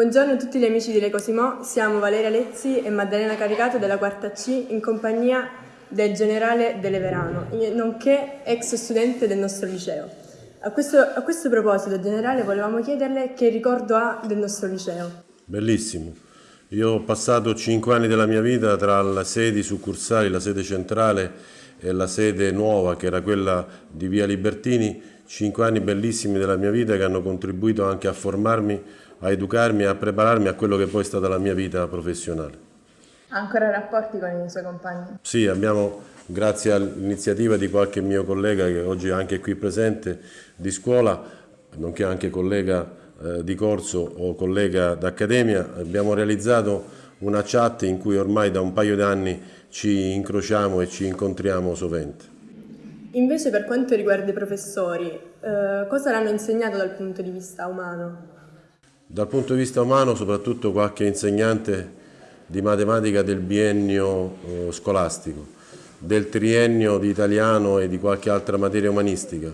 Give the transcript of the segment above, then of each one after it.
Buongiorno a tutti gli amici di Le Cosimo, siamo Valeria Lezzi e Maddalena Caricato della quarta C in compagnia del generale Deleverano, nonché ex studente del nostro liceo. A questo, a questo proposito, generale, volevamo chiederle che ricordo ha del nostro liceo. Bellissimo. Io ho passato cinque anni della mia vita tra le sedi succursali, la sede centrale e la sede nuova, che era quella di Via Libertini, cinque anni bellissimi della mia vita che hanno contribuito anche a formarmi, a educarmi e a prepararmi a quello che poi è stata la mia vita professionale. Ha ancora rapporti con i suoi compagni? Sì, abbiamo, grazie all'iniziativa di qualche mio collega che oggi è anche qui presente, di scuola, nonché anche collega eh, di corso o collega d'accademia, abbiamo realizzato una chat in cui ormai da un paio di anni ci incrociamo e ci incontriamo sovente. Invece per quanto riguarda i professori, eh, cosa l'hanno insegnato dal punto di vista umano? Dal punto di vista umano soprattutto qualche insegnante di matematica del biennio eh, scolastico, del triennio di italiano e di qualche altra materia umanistica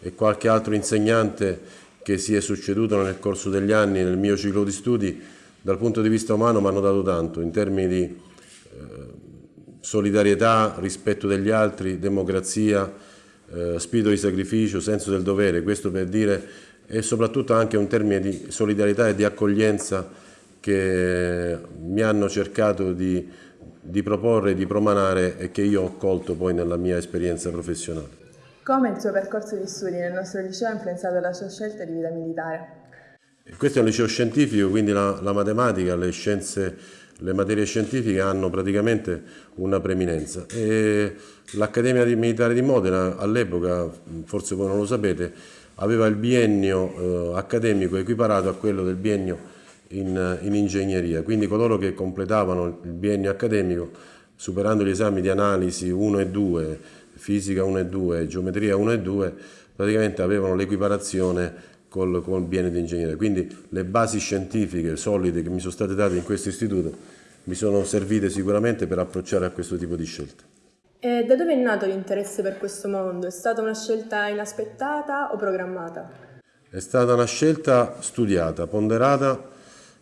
e qualche altro insegnante che si è succeduto nel corso degli anni nel mio ciclo di studi, dal punto di vista umano mi hanno dato tanto in termini di eh, solidarietà, rispetto degli altri, democrazia, eh, spirito di sacrificio, senso del dovere, questo per dire, e soprattutto anche un termine di solidarietà e di accoglienza che mi hanno cercato di, di proporre, di promanare e che io ho colto poi nella mia esperienza professionale. Come il suo percorso di studi nel nostro liceo ha influenzato la sua scelta di vita militare? Questo è un liceo scientifico, quindi la, la matematica, le scienze, le materie scientifiche hanno praticamente una preeminenza. L'Accademia Militare di Modena all'epoca, forse voi non lo sapete, aveva il biennio eh, accademico equiparato a quello del biennio in, in ingegneria, quindi coloro che completavano il biennio accademico superando gli esami di analisi 1 e 2, fisica 1 e 2, geometria 1 e 2, praticamente avevano l'equiparazione col, col biennio di ingegneria. Quindi le basi scientifiche solide che mi sono state date in questo istituto mi sono servite sicuramente per approcciare a questo tipo di scelte. E da dove è nato l'interesse per questo mondo? È stata una scelta inaspettata o programmata? È stata una scelta studiata, ponderata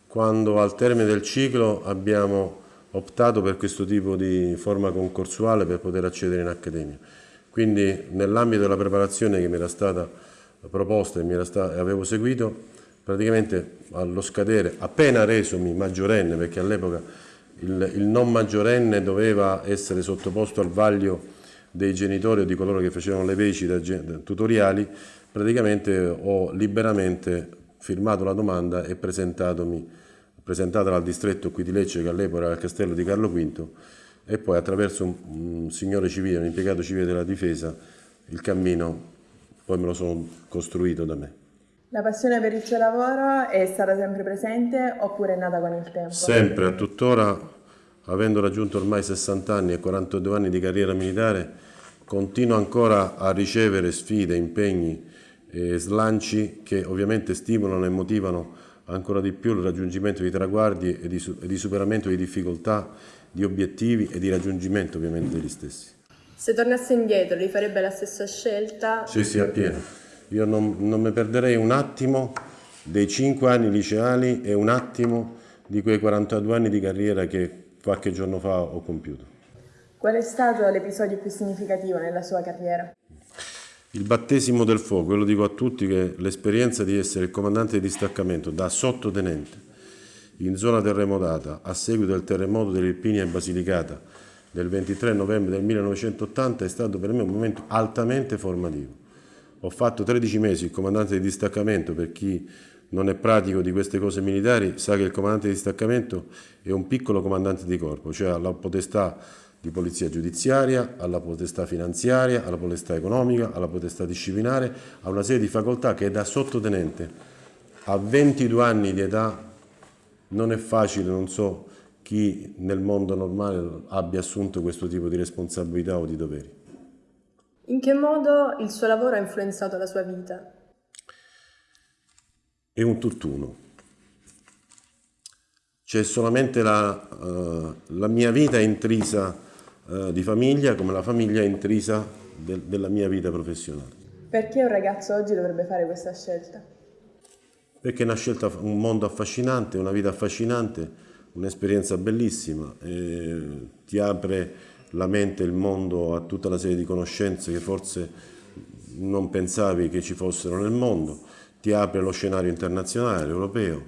quando al termine del ciclo abbiamo optato per questo tipo di forma concorsuale per poter accedere in accademia. Quindi nell'ambito della preparazione che mi era stata proposta e, stata, avevo seguito, praticamente allo scadere, appena resomi maggiorenne, perché all'epoca il, il, non maggiorenne doveva essere sottoposto al vaglio dei genitori o di coloro che facevano le veci tutoriali, praticamente ho liberamente firmato la domanda e presentatomi presentatela al distretto qui di Lecce che all'epoca era il castello di Carlo V e poi attraverso un, un signore civile, un impiegato civile della difesa, il cammino poi me lo sono costruito da me. La passione per il suo lavoro è stata sempre presente oppure è nata con il tempo? Sempre, a tuttora, avendo raggiunto ormai 60 anni e 42 anni di carriera militare, continuo ancora a ricevere sfide, impegni e slanci che ovviamente stimolano e motivano ancora di più il raggiungimento di traguardi e di, e di superamento di difficoltà, di obiettivi e di raggiungimento ovviamente degli stessi. Se tornasse indietro rifarebbe la stessa scelta? Sì, sì, appieno. Io non, non mi perderei un attimo dei cinque anni liceali e un attimo di quei 42 anni di carriera che qualche giorno fa ho compiuto. Qual è stato l'episodio più significativo nella sua carriera? Il battesimo del fuoco, io lo dico a tutti che l'esperienza di essere il comandante di distaccamento da sottotenente in zona terremotata a seguito del terremoto dell'Irpinia e Basilicata del 23 novembre del 1980 è stato per me un momento altamente formativo. Ho fatto 13 mesi il comandante di distaccamento, per chi non è pratico di queste cose militari sa che il comandante di distaccamento è un piccolo comandante di corpo, cioè ha la potestà di polizia giudiziaria, alla potestà finanziaria, alla potestà economica, alla potestà disciplinare, a una serie di facoltà che da sottotenente a 22 anni di età non è facile, non so chi nel mondo normale abbia assunto questo tipo di responsabilità o di doveri. In che modo il suo lavoro ha influenzato la sua vita? È un tutt'uno. C'è solamente la, uh, la mia vita intrisa eh, di famiglia come la famiglia intrisa de della mia vita professionale. Perché un ragazzo oggi dovrebbe fare questa scelta? perché è una scelta, un mondo affascinante, una vita affascinante, un'esperienza bellissima, ti apre la mente, il mondo a tutta una serie di conoscenze che forse non pensavi che ci fossero nel mondo, ti apre lo scenario internazionale, europeo,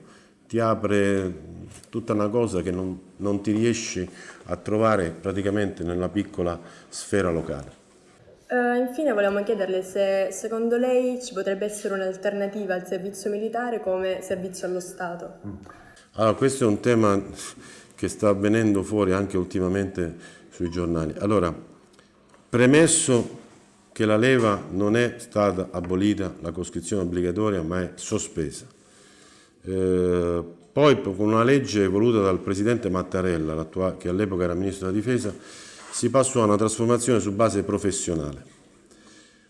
ti apre tutta una cosa che non, non ti riesci a trovare praticamente nella piccola sfera locale. Uh, infine volevamo chiederle se secondo lei ci potrebbe essere un'alternativa al servizio militare come servizio allo Stato. Allora, questo è un tema che sta avvenendo fuori anche ultimamente sui giornali. Allora, premesso che la leva non è stata abolita, la coscrizione obbligatoria, ma è sospesa. Eh, poi con una legge voluta dal Presidente Mattarella, che all'epoca era Ministro della Difesa, si passò a una trasformazione su base professionale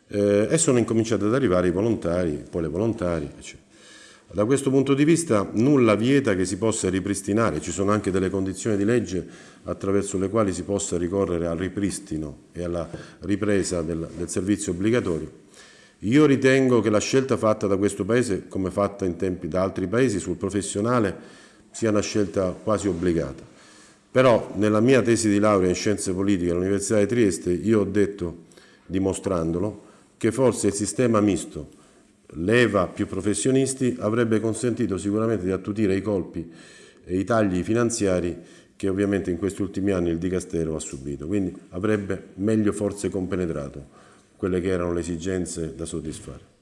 eh, e sono incominciati ad arrivare i volontari, poi le volontarie, eccetera. Da questo punto di vista nulla vieta che si possa ripristinare, ci sono anche delle condizioni di legge attraverso le quali si possa ricorrere al ripristino e alla ripresa del, del servizio obbligatorio. Io ritengo che la scelta fatta da questo Paese, come fatta in tempi da altri Paesi sul professionale, sia una scelta quasi obbligata. Però nella mia tesi di laurea in scienze politiche all'Università di Trieste io ho detto, dimostrandolo, che forse il sistema misto leva più professionisti avrebbe consentito sicuramente di attutire i colpi e i tagli finanziari che ovviamente in questi ultimi anni il Dicastero ha subito, quindi avrebbe meglio forse compenetrato quelle che erano le esigenze da soddisfare.